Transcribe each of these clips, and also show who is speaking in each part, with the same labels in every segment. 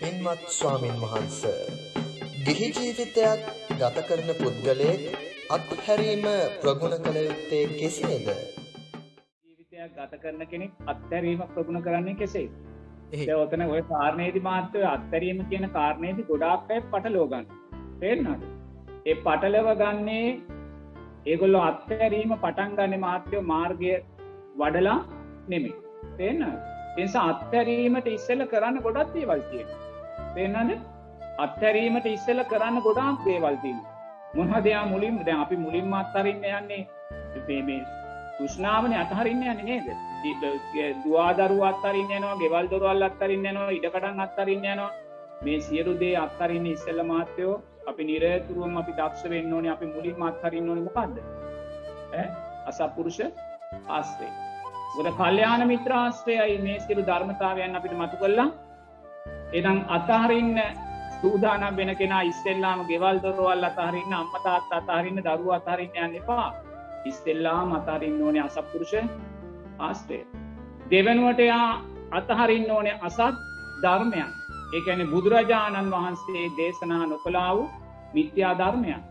Speaker 1: පින්වත් ස්වාමින් වහන්ස ගිහි ජීවිතයක් ගත කරන පුද්ගලයෙක් අත්හැරීම ප්‍රගුණ කළ යුත්තේ කෙසේද?
Speaker 2: ජීවිතයක් ගත කරන කෙනෙක් අත්හැරීම ප්‍රගුණ කරන්නේ කෙසේද? දැන් ඔතන ඔය කාරණේදී මාත්‍ය අත්හැරීම කියන කාරණේදී ගොඩාක් අය පටලව ගන්න. තේරෙනවද? ඒ පටලව ගන්නේ ඒගොල්ලෝ අත්හැරීම පටන් ගන්න මාත්‍ය මාර්ගය වඩලා නෙමෙයි. තේරෙනවද? ඒ නිසා අත්හැරීමට ඉස්සෙල්ල කරන්න ගොඩක් දේවල් තියෙනවා. තේරෙනවද? අත්හැරීමට ඉස්සෙල්ල කරන්න ගොඩාක් දේවල් තියෙනවා. මොනවද යා මුලින්ම දැන් අපි මුලින්ම අත්හරින්න යන්නේ මේ මේ තෘෂ්ණාවනේ අත්හරින්න යන්නේ නේද? දුවා දරුවා අත්හරින්න යනවා, ගෙවල් දොරවල් අත්හරින්න යනවා, ඉඩකඩම් අත්හරින්න යනවා. මේ සියලු දේ අත්හරින්න ඉස්සෙල්ල මාත්‍යෝ අපි නිරතුරුවම අපි දක්ෂ වෙන්න ඕනේ අපි මුලින්ම අත්හරින්න ඕනේ මොකද්ද? ඈ අසත්පුරුෂ ආශ්‍රය. මොකද කල්යාණ මිත්‍ර ආශ්‍රයයි මේ සියලු ධර්මතාවයන් අපිට මතු කළා. එහෙනම් අතහරින්න සූදානම් වෙන කෙනා ඉස්සෙල්ලාම ගෙවල් දොරවල් අතහරින්න අම්මා තාත්තා අතහරින්න දරුවෝ අතහරින්න යන්න එපා. ඉස්සෙල්ලාම අතහරින්න ඕනේ අසත්පුරුෂ ආශ්‍රය. දෙවනුවට එයා අතහරින්න ඕනේ අසත් ධර්මයන්. ඒ කියන්නේ බුදුරජාණන් වහන්සේ දේශනා නොකළා වූ මිත්‍යා ධර්මයන්.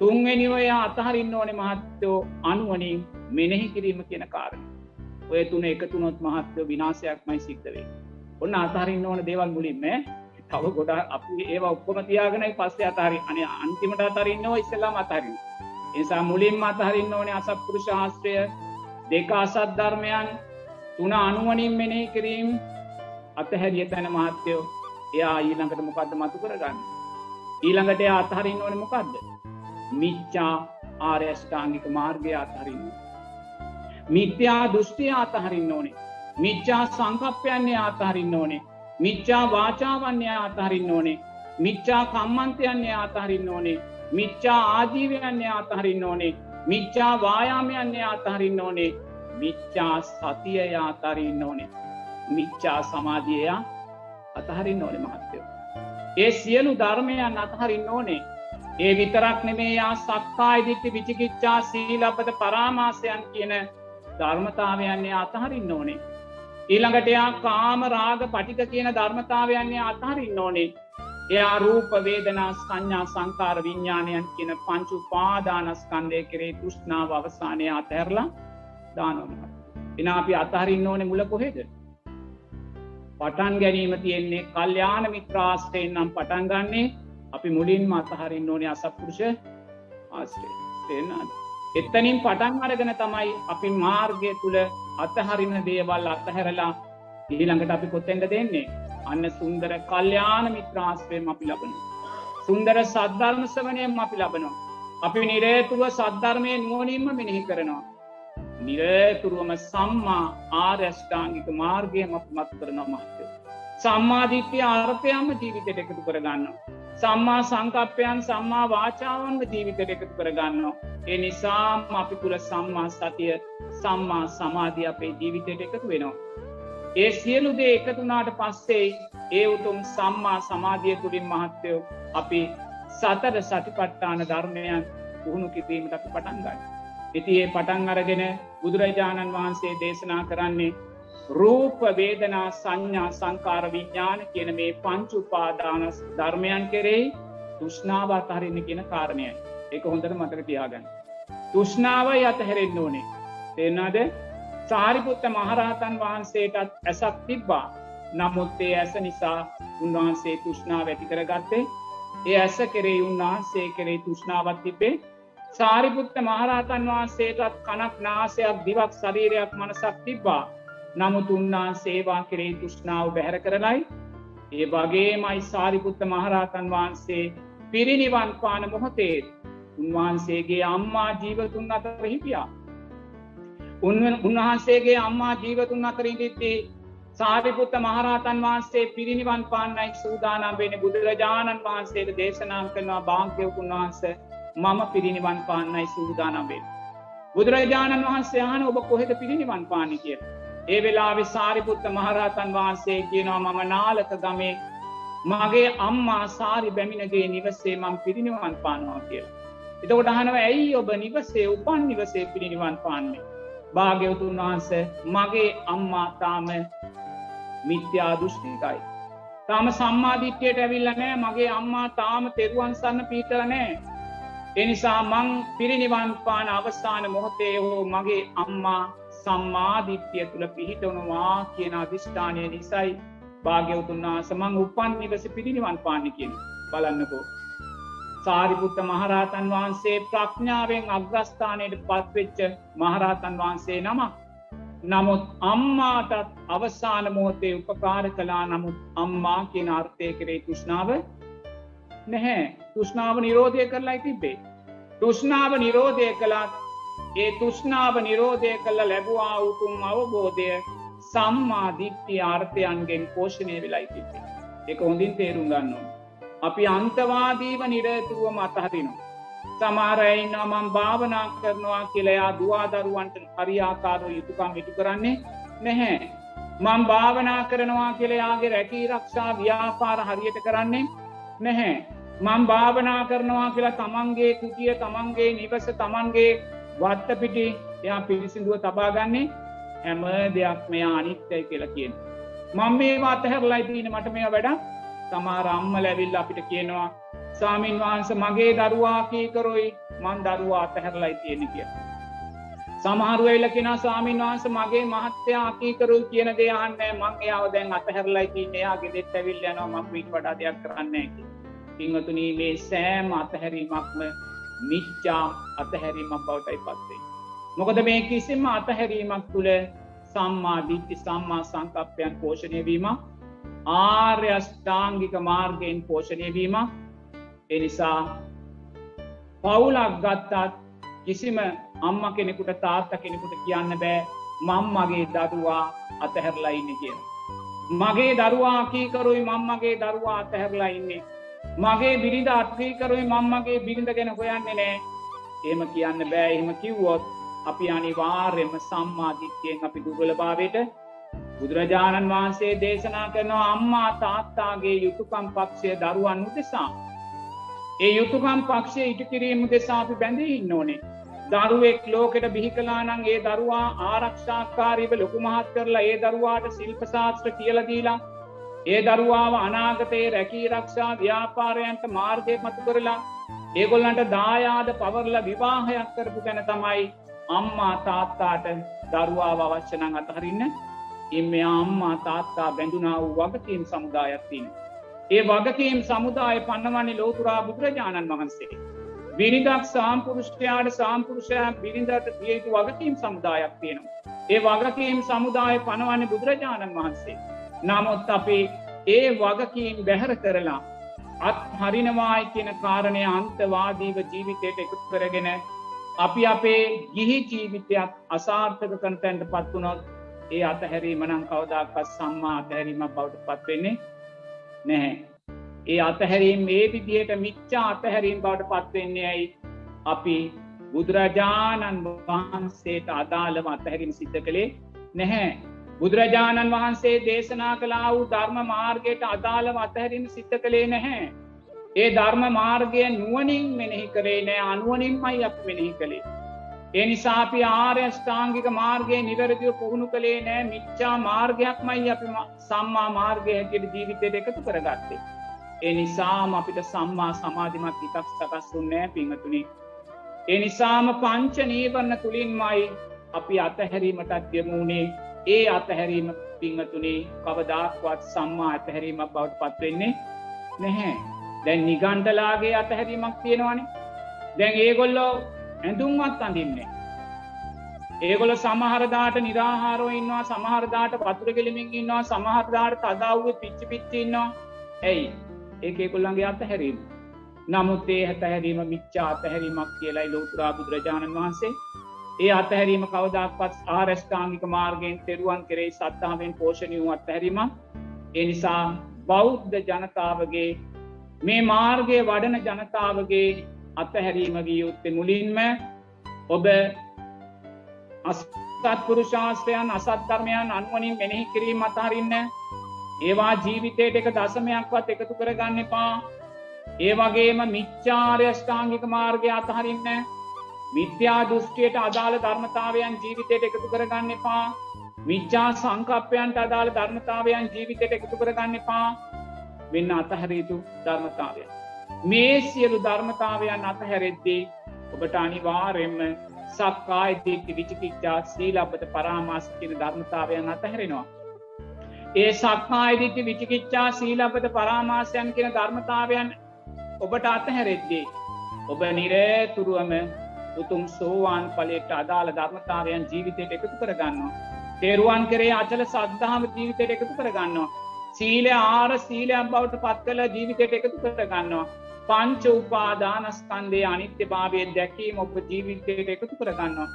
Speaker 2: තුන්වෙනිව එයා අතහරින්න ඕනේ මහත්තයෝ අනුවණින් මෙනෙහි කිරීම කියන කාරණය. ඔය තුන එකතු වුණොත් මහත්වෝ විනාශයක්මයි සිද්ධ වෙන්නේ. ඔන්න අතහරින්න ඕන දේවල් මුලින්ම තව ගොඩ අපි ඒවා ඔක්කොම තියාගෙනයි පස්සේ අතහරි අනේ අන්තිමට අතහරින්නව ඉස්සෙල්ලාම අතහරින්න. ඒ නිසා මුලින්ම අතහරින්න ඕනේ අසත්පුරුෂ ශාස්ත්‍රය දෙක අසත් ධර්මයන් තුන අනුවණින් මෙනෙහි කිරීම අතහැරිය තැන මහත්වයෝ එයා ඊළඟට මොකද්ද මතු කරගන්න. ඊළඟට එයා අතහරින්න ඕනේ මොකද්ද? මිච්ඡා ආර්ය අෂ්ටාංගික මාර්ගය අතහරින්න. මිත්‍යා දෘෂ්ටිය අතහරින්න ඕනේ. මිච්ඡා සංකප්පයන්නේ අතහරින්න ඕනේ. මිච්ඡා වාචාවන්නේ අතහරින්න ඕනේ. මිච්ඡා කම්මන්තයන්නේ අතහරින්න ඕනේ. මිච්ඡා ආජීවයන්නේ අතහරින්න ඕනේ. මිච්ඡා වායාමයන්නේ අතහරින්න ඕනේ. මිච්ඡා සතිය අතහරින්න ඕනේ. මිච්ඡා සමාධිය අතහරින්න ඕනේ මහත්තයෝ. ඒ සියලු ධර්මයන් අතහරින්න ඕනේ. ඒ විතරක් නෙමේ යා සක්කාය දිට්ඨි විචිකිච්ඡා සීලබ්බත පරාමාසයන් කියන ධර්මතාවයන්නේ අතහරින්න ඕනේ. ඊළඟට එයා කාම රාග පටික කියන ධර්මතාවයන්නේ අතහරින්න ඕනේ. එයා රූප වේදනා සංඥා සංකාර විඤ්ඥාණයන් කියන පංචු පාදානස්කන්දය කරේ තුෂ්නාව අවසානය අතැරලා දානොම. එන අපි අතහරින්න ඕනෙ මුල කොහෙද. පටන් ගැනීම තියෙන්නේ කල්්‍යාන මිත්‍රාස්ටයෙන් නම් පටන් ගන්නේ අපි මුලින්ම අතහරින්න ඕනේ අසපුරුෂ ආස්ටේ තේනාද. එත්තනින් පටන් අරගෙන තමයි අපි මාර්ගය තුළ අතහරින දේවල් අත්තහැරලා ඊළඟට අපි කොත්තෙන්ට දෙන්නේ අන්න සුන්දර කල්්‍යාන මිත්‍රාස්පයම අපි ලබන. සුන්දර සද්ධර්මසවනයම අපි ලබනවා. අපි නිරේතුව සද්ධර්මය නුවනින්ම මෙනෙහි කරනවා. නිරේතුරුවම සම්මා ආර්යෂ්ඨාංගික මාර්ගයම මත් කරනවා මහත්තය. සම්මාධිත්‍යය අර්ථයම ජීවිතයට එකතු කරගන්න. සම්මා සංකප්පයන් සම්මා වාචාවන්ව ජීවිතයට එකතු කරගන්නවා. ඒ නිසාම අපි තුළ සම්මා සතිය සම්මා සමාධිය අපේ ජීවිතයට එකතු වෙනවා. ඒ සියලු දේ එකතුනාට පස්සේ ඒ උතුම් සම්මා සමාධිය තුළින් මහත්තයෝ අපි සතර සටිපට්ටාන ධර්මයන් පුහුණු කිරීමට අපි පටන්ගන්න. ඉති ඒ පටන් අරගෙන බුදුරජාණන් වහන්සේ දේශනා කරන්නේ රූප වේදනා සංඥා සංකාර විඤ්ඥාන කියන මේ පංචුපාදානස් ධර්මයන් කෙරෙහි තුෂ්නාව අතහරන්න කියන කාරණයයි. එක හොඳට මතක තියාගන්න. තුෂ්නාව යත හැරෙන්න්න ඕනේ. තේනාද සාරිපුත්ත මහරහතන් වහන්සේටත් ඇසක් තිබ්බා. නමුත්තේ ඇස නිසා උන්වහන්සේ තුෂ්නාව ඇති කරගත්තේ. ඒ ඇස කෙරේ උන්වහන්සේ කරේ තුෂ්නාවත් තිබේ සාරිපුත්ත මහරහතන් වහන්සේටත් කනක් නාසයක් දිවක් ශරීරයක් මනසක් තිබ්බා. නමුත් උන්වහන්සේවා කෙරේ තුෂ්නාව බැහැර කරලයි ඒ වගේ මයි සාරිපුත්ත මහරහතන් වහන්සේ පිරිනිවන් පාන මොහොතේ උන්වහන්සේගේ අම්මා ජීවතුන් අතර හිටියා උන්වහන්සේගේ අම්මා ජීවතුන් අතරින්දිත්ති සාරිපුත්ත මහරහතන් වහන්සේ පිරිනිවන් පාන්නයි සූදානම් වෙන බුදුරජාණන් වහන්සේට දේශනා කරනවා භාග්‍යවකුන් වහන්ස මම පිරිනිවන් පාන්නයි සූදානම්වෙන්. බුදුරජාණන් වහන්සේ ආන ඔබ කොහෙද පිරිනිවන් පානි කිය. ඒ වෙලා සාරිපුත්ත මහරහතන් වහන්සේ කියනවා මම නාලක ගමේ මගේ අම්මා සාරි බැමිණගේ නිවසේ මං පිරිනිවන් පානවා කියලා. එතකොට අහනව ඇයි ඔබ නිවසේ උපන් නිවසේ පිරිනිවන් පාන්නේ. භාග්‍යවතුන් වහන්ස මගේ අම්මා තාම මිත්‍යා දෘෂ්ටිකයි. තාම සම්මාධිත්‍යයට ඇවිල්ල නෑ මගේ අම්මා තාම තෙරුවන් සන්න පීතල නෑ. එනිසා මං පිරිනිවන් පාන අවස්ථාන මොහොතේ හෝ මගේ අම්මා සම්මාධිත්‍යය තුළ පිහිටවනවා කියන අධිෂ්ඨානය නිසයි භාග්‍යවතුන් වහන්ස මං උපන් නිවස පිරිනිවන් පාන්න කියෙන් බලන්නකෝ. සාරිපුත්ත මහරහතන් වහන්සේ ප්‍රඥාවෙන් අග්‍රස්ථානයට පත්වෙච්ච මහරහතන් වහන්සේ නමක්. නමුත් අම්මාටත් අවසාන මෝතේ උපකාර කලා නමුත් අම්මා කියන අර්ථය කරේ තුෂ්නාව නැහැ තුෂ්නාව නිරෝධය කරලා තිබේ. තුෂ්නාව නිරෝධය කළත් ඒ තුෂ්නාව නිරෝධය කළ ලැබවා උතුම් අවබෝධය සම්මාධිත්‍ය ආර්ථයන්ගෙන් පෝෂණය වෙලයි තිබේ. එක හොඳින් තේරුම් ගන්නවා. අපි අන්තවාදීව නිරතුරුවම අතහරිනු. සමාරයින්න මම් භාවනා කරනවා කියලයා දවාදරුවන්ට හරියාකාරෝ යුතුකම් ඉටු කරන්නේ නැහැ. මං භාවනා කරනවා කියලයාගේ රැකී රක්ෂා ව්‍යාපාර හරියට කරන්නේ නැහැ. මං භාවනා කරනවා කියලා තමන්ගේ කුටිය තමන්ගේ නිවස තමන්ගේ වත්තපිටි එයා පිරිසිදුව තබාගන්නේ හැම දෙයක් මෙයා අනිත්‍යයි කියලා කියෙන්. මං මේ අතහැරලයි තියන මට මේ වැඩ තමාර අම්ම ලැවිල් අපිට කියනවා සාමීන් වහන්ස මගේ දරුවා කීකරොයි? මන් දරුවා අතහැරලයි තියෙන කිය. සමහරුවවෙල්ල කෙන සාමීන් වහන්ස මගේ මහත්‍යයා කීකරු කියන දෙයන්න මං යාව දැන් අතහැරලයි තියන යාගේ දෙත් ඇවිල් යනවා. මං පිට වඩා දෙයක් කරන්නේ පිංහතුනී මේ සෑම අතහැරීමක්ම මිච්චා අතහැරීමක් බවටයි පත්වේ. මොකද මේ කිසිම අතහැරීමක් තුළ සම්මාධිත්‍ය සම්මා සංකප්පයන් පෝෂණයවීම ආර්යෂ්ඨාංගික මාර්ගයෙන් පෝෂණයවීම එනිසා පවුලක් ගත්තත් කිසිම අම්ම කෙනෙකුට තාත්ත කෙනෙකුට කියන්න බෑ මං මගේ දරුවා අතහැරලා ඉන්න කියන. මගේ දරුවා කීකරුයි මංමගේ දරුවා අතහැරලා ඉන්නේ. මගේ බිරිඳ අත්කීකරුයි මංමගේ බිරිඳ ගැන හොයන්නේ නෑ ඒම කියන්න බෑ එහෙම කිව්වොත් අපි අනිවාර්යම සම්මාධිත්‍යයෙන් අපි දුගලභාවයට බුදුරජාණන් වහන්සේ දේශනා කරනවා අම්මා තාත්තාගේ යුතුකම් පක්ෂය දරුවන් උදෙසා. ඒ යුතුකම් පක්ෂය ඉටු කිරීම දෙසා අපි බැඳී ඉන්න ඕනේ. දරුවෙක් ලෝකෙට බිහිකලානං ඒ දරුවා ආරක්ෂාකාරීව ලොකු මහත් කරලා ඒ දරුවාට ශිල්පශාස්ත්‍ර කියලදීලා ඒ දරුවාව අනාගතයේ රැකී රක්ෂා ව්‍යාපාරයන්ට මාර්ගය මතු කරලා ඒගොල්ලන්ට දායාද පවරල විවාහයක් කරපු ගැන තමයි අම්මා තාත්තාට දරුවාව අවශ්‍යනං අතහරින්න එම අම්මා තාත්තා බැඳුනා වූ වගකීම් සමුදායක්තින්. ඒ වගකීම් සමුදාය පන්නවන්නේ ලෝතුරා බුදුරජාණන් වහන්සේ. විනිදක් සාම්පුරුෂ්ටයාට සාම්පුරුෂය බිරිඳට දියයුතු වගකීම් සමුදායක් තියෙනවා. ඒ වගකීම් සමුදාය පනවන්නේ බුදුරජාණන් වහන්සේ. නමුත් අපි ඒ වගකීම් බැහැර කරලා අත් හරිනවායි කියන කාරණය අන්තවාදීව ජීවිතයට එකතු කරගෙන අපි අපේ ගිහි ජීවිතයක් අසාර්ථක කන්තැන්ට පත්වනොත් ඒ අතහැරීම නම් කවදක්ත් සම්මා අතහැරීමක් බවට පත්වෙන්නේ නැහැ. ඒ අතහැරීම් ඒ විදියට මිච්චා අතහැරීම් බවට පත්වෙන්නේ ඇයි අපි බුදුරජාණන් වහන්සේට අදාළව අතහැරීම සිද්ධ කළේ නැහැ බුදුරජාණන් වහන්සේ දේශනා කලා වූ ධර්ම මාර්ගයට අදාළව අතහැරීම සිද්ධ කළේ නැහැ. ඒ ධර්ම මාර්ගය නුවනින් මෙනෙහි කරේ නෑ අනුවනින්මයි අප මෙනෙහි කළේ. ඒ නිසාපි ආර්යෂ්ඨාංගික මාර්ගය නිවැරදිව පුහුණු කළේ නෑ මිච්චා මාර්ගයක්මයි අපි සම්මා මාර්ගය හැකියට ජීවිතයට එකතු කරගත්තේ. ඒ නිසාම අපිට සම්මා සමාධිමත් ඉතක් සකස්සුන්නෑ පිංහතුනි. ඒ නිසාම පංච නීවරණ තුළින්මයි අපි අතහැරීමටත් යමුණේ ඒ අතහැරීම පිංහතුනේ කවදාක්වත් සම්මා අතහැරීමක් බවට පත්වෙන්නේ නැහැ. දැන් නිගන්ඩලාගේ අතහැරීමක් තියෙනවානේ දැන් ඒගොල්ලෝ ඇඳුම්වත් අඳින්නේ. ඒගොල සමහරදාට නිරාහාරෝ ඉන්නවා සමහරදාට පතුර කෙලිමින් ඉන්නවා සමහරදාට තදාව්ව පිච්චි පිච්චින්නවා ඇයි ඒ කොල්ලන්ගේ අතහැරීම. නමුත් ඒ හැතහැරීම මිච්චා අතහැරීමක් කියලායි ලෝතුරා බුදුරජාණන් වහන්සේ ඒ අතහැරීම කවදක්පත් ආරස්ථාංගික මාර්ගයෙන් තෙරුවන් කෙරෙයි සත්තාවෙන් පෝෂණය වූ අත්හැරීම එනිසා බෞද්ධ ජනතාවගේ මේ මාර්ගය වඩන ජනතාවගේ අත්හැරීමගේ යුත්තේ මුලින්ම ඔබ අස්තත්පුරුශාස්ත්‍රයන් අසත්ධර්මයන් අනුවනින් මෙනෙහි කිරීම අතහරින්න ඒවා ජීවිතයට එක දසමයක්වත් එකතු කරගන්න එපා. ඒ වගේම මිච්චාර්යෂ්ඨාංගික මාර්ගය අතහරින්න මිත්‍යා දෘෂ්ටියට අදාළ ධර්මතාවයන් ජීවිතයට එකතු කරගන්න එපා මිච්චා සංකප්පයන්ට අදාළ ධර්මතාවයන් ජීවිතයට එකතු කරගන්න එපා වෙන්න අතහැරීතු ධර්මතාවය. මේ සියලු ධර්මතාවයන් අතහැරෙද්දී ඔබට අනිවාරෙන්ම සක්කායිතිීක්ති විචිකිච්චා සීලබත පරාමාස කියන ධර්මතාවයන් අතහැරෙනවා. ඒ සක්මායිදිත්‍ය විචිකිච්චා සීලබත පරාමාසයන් කියන ධර්මතාවයන් ඔබට අතහැරෙද්දී. ඔබ නිරේතුරුවම උතුම් සෝවාන් පලට අදාළ ධර්මතාවයන් ජීවිතයට එකතු කරගන්නවා. තේරුවන් කරේ අචල සද්ධාම ජීවිතයට එකතු කරගන්නවා. සීල ආර සීලයක් බවට පත් කළ ජීවිතයට එකතු කරගන්නවා. පංච උපාදානස්කන්දේ අනිත්‍ය භාවය දැකීම ඔබ ජීවිතයට එකතු කරගන්නවා.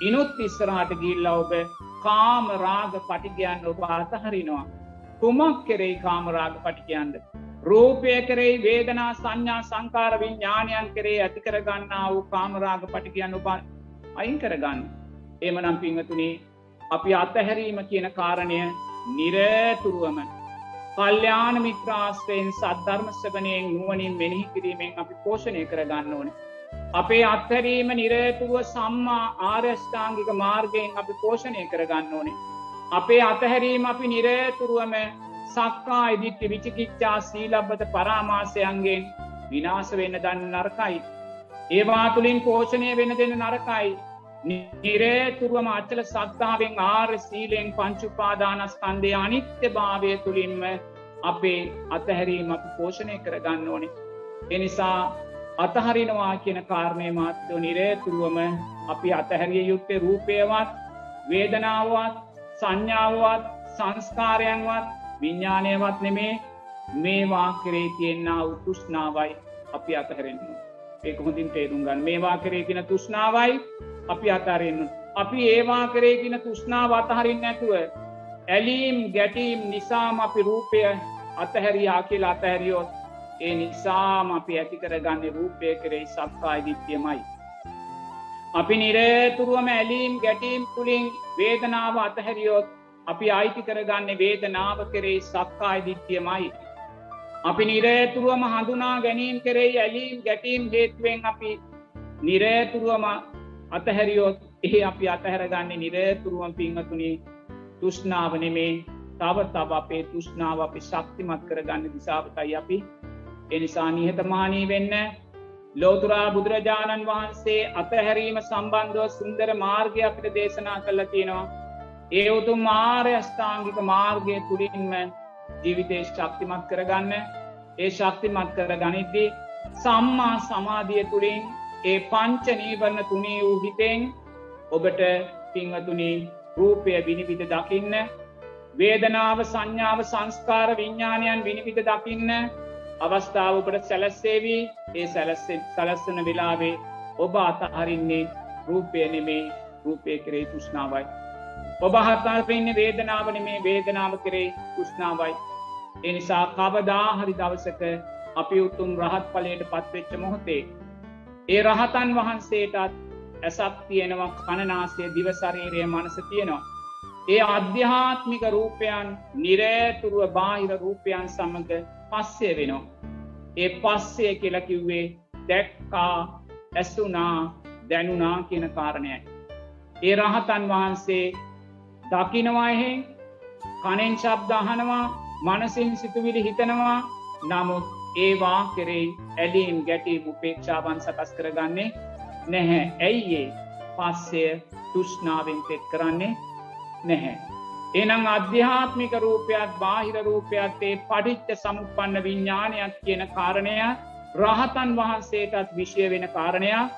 Speaker 2: ඉනුත් ඉස්සරහට ගිල්ල ඔබ කාම රාග පටිගයන් ඔබ අතහරිනවා. කුමක් කෙරෙයි කාමරාග පටිකයන්ද. රූපය කරෙයි වේදනා සංඥා සංකාර විඤ්ඥානයන් කරේ ඇති කරගන්නා වූ කාමරාග පටිකයන් ඔබ අයින් කරගන්න. එම නම් පිංහතුනේ අපි අත්තහැරීම කියන කාරණය නිරතුරුවම කල්්‍යාන මිත්‍රාස්ත්‍රයෙන් සද්ධර්මස්්‍යපනයෙන් නුවනින් මෙනෙහි කිරීමෙන් අපි පෝෂණය කරගන්න ඕන. අපේ අත්හැරීම නිරේතුරුව සම්මා ආර්යෂ්ඨාංගික මාර්ගයෙන් අපි පෝෂණය කරගන්න ඕනේ. අපේ අතහැරීම අපි නිරේතුරුවම සක්කා ඉදිත්‍ය විචිකිච්චා සීලබ්බත පරාමාසයන්ගෙන් විනාස වෙන්න දන්න නරකයි. ඒවා තුළින් පෝෂණය වෙන දෙන්න නරකයි. නිරේතුරුවම අච්චල සත්තාවෙන් ආර් සීලෙන් පංචුපාදානස්කන්දය අනිත්‍ය භාවය තුළින්ම අපේ අතහැරීම අපි පෝෂණය කරගන්න ඕනේ. එනිසා අතහරිනවා කියන කාරණය මාත්‍යෝ නිරේතුරුවම අපි අතහැරිය යුත්තේ රූපයවත් වේදනාවත් සංඥාවත් සංස්කාරයන්වත් විඤ්ඥානයවත් නෙමේ මේවා කරේ තියෙන්න්න උතුෂ්නාවයි අපි අතහැරෙන්න්න. ඒක හොඳින් තේරුම් ගන්න මේවා කරේගෙන තුෂ්නාවයි අපි අතරෙන්න්න. අපි ඒවා කරේගෙන තුෂ්නාව අතහරින් නැතුව. ඇලීම් ගැටීම් නිසාම අපි රූපය අතහැරයා කියලා අතහැරියෝත් ඒ නිසාම අපි ඇති කරගන්න රූපය කරෙයි සක්කායි දිත්‍යමයි. අපි නිරේතුරුවම ඇලීම් ගැටීම් තුළින් වේදනාව අතහැරියොත් අපි අයිති කරගන්න වේදනාව කරෙයි සක්කායි දිත්‍යමයි. අපි නිරේතුරුවම හඳුනා ගැනීම් කරෙයි ඇලීම් ගැටීම් හේතුවෙන් අපි නිරේතුරුවම අතහැරියොත් එහේ අපි අතහැරගන්නේ නිරේතුරුවම් පිංහතුනි තුෂ්නාවනෙමේ තව තබ අපේ තුෂ්නාව අපි ශක්තිමත් කරගන්න දිසාාවතයි අපි එනිසා නිහතමානී වෙන්න ලෝතුරා බුදුරජාණන් වහන්සේ අතහැරීම සම්බන්ධව සුන්දර මාර්ගය අපිට දේශනා කල්ල තියෙනවා. ඒ උතුම් මාර්ය අෂ්ඨාංගික මාර්ගය තුළින්ම ජීවිතේ ශක්තිමත් කරගන්න. ඒ ශක්තිමත් කර ගනිද්දී සම්මා සමාධිය තුළින් ඒ පංච නීවරණ තුනේ වූ හිතෙන් ඔබට පිංහතුනි රූපය විනිවිධ දකින්න වේදනාව සංඥාව සංස්කාර විඤ්ඥානයන් විනිවිධ දකින්න අවස්ථාවකට සැලස්සේවී. ඒ සැලස්සෙන් සලස්සන වෙලාවේ ඔබ අතහරින්නේ රූපය නෙමේ. රූපය කරේ තුෂ්නාවයි. ඔබ හතාපෙන්න වේදනාවන මේ වේදනාව කරේ තුෂ්නාවයි. එනිසා කවදාහරි දවසක අපි උතුම් රහත් පලයට පත්වෙච්ච මොහොතේ. ඒ රහතන් වහන්සේටත් ඇසක් තියෙනවා කණනාසය දිවසරීරය මනස තියෙනවා. ඒ අධ්‍යාත්මික රූපයන් නිරේතුරුව බාහිර රූපයන් සමඟ පස්සේ වෙනවා. ඒ පස්සේ කියලකිව්වේ දැක්කා ඇස්සුනා දැනුනා කියන කාරණයයි. ඒ රහතන් වහන්සේ දකිනවාහෙන් කනෙන් ශබ්දාහනවා මනසින් සිතුවිලි හිතනවා. නමුත් ඒවා කෙරෙයි ඇලීම් ගැටීම් උපේක්ෂාවන් සකස් කරගන්නේ නැහැ. ඇයිඒ පස්සය තුෂ්නාවෙන් පෙත් කරන්නේ නැහැ. එනම් අධ්‍යාත්මික රූපයක් බාහිර රූපයක්ත්තේ පටිච්ච සමුපන්න විඤ්ඥානයක් කියන කාරණය රහතන් වහන්සේටත් විෂය වෙන කාරණයක්.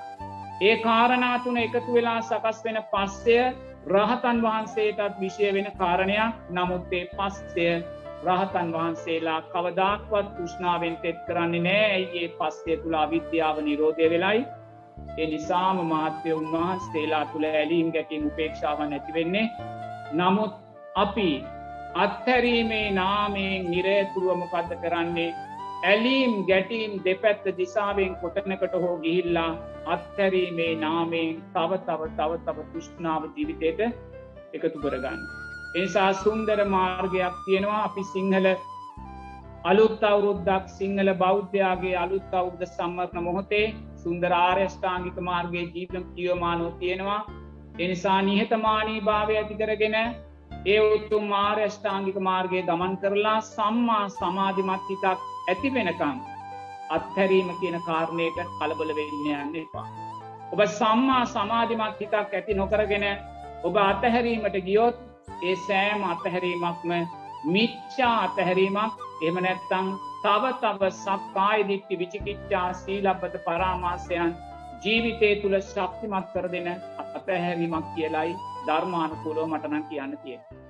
Speaker 2: ඒ කාරණාතුන එකතු වෙලා සකස් වෙන පස්සය රහතන් වහන්සේටත් විෂය වෙන කාරණයක්. නමුත්තේ පස්සය රහතන් වහන්සේලා කවදක්වත් තුෂ්නාවෙන් තෙත් කරන්නේ නෑ. ඇයිඒ පස්සේ තුළා විද්‍යාව නිරෝධය වෙලයි? ඒ නිසාම මාත්‍යය උන්වහන්සේලා තුළ ඇලීම් ගැටින් උපේක්ෂාව නැතිවෙන්නේ නමුත් අපි අත්හැරීමේ නාමයෙන් නිරේතුරුවමකක්ද කරන්නේ? ඇලීම් ගැටීම් දෙපැත්ත දිසාවෙන් කොටනකට හෝ ගිහිල්ලා අත්හැරීමේ නාමයෙන් තව තව තව තව තුෂ්නාව ජීවිතයට එකතු කරගන්න. එනිසා සුන්දර මාර්ගයක් තියෙනවා අපි සිංහල අලුත් අවුරුද්දක් සිංහල බෞද්ධයාගේ අලුත් අවුද්ධ සම්මර්ණ මොහොතේ සුන්දර ආර්යෂ්ඨාංගික මාර්ගයේ ජීවම් කියවමානෝ තියෙනවා එනිසා නිහතමානී භාවය ඇති කරගෙන ඒ උත්තු මාර්යෂ්ඨාංගික මාර්ගය ගමන් කරලා සම්මා සමාධිමත් හිතක් ඇති වෙනකං අත්හැරීම කියන කාරණයට කලබල වෙන්න යන්න එපා. ඔබ සම්මා සමාධිමත් හිතක් ඇති නොකරගෙන ඔබ අතහැරීමට ගියොත් ඒ සෑම අතහැරීමක්ම මිච්චා අතහැරීමක් එම නැත්තං තව තව සක්කායිදික්ටි විචිකිච්චා සීලබ්බත පරාමාසයන් ජීවිතය තුළ ශක්තිමත් කර දෙන අතහැරීමක් කියලයි ධර්මානකූලෝ මටනම් කියන්න තියෙන.